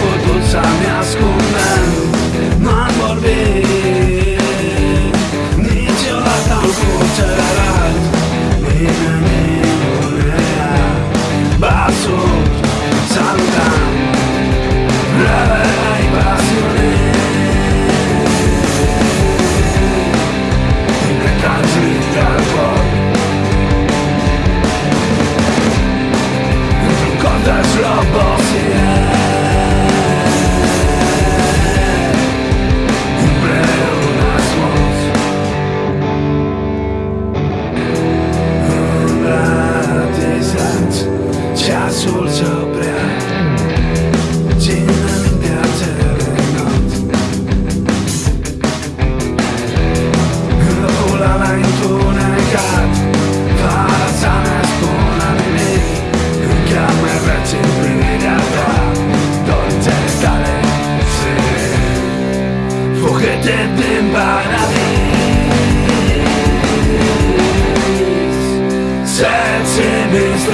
Poduzam minhas coisas pretenden para mí Sense mis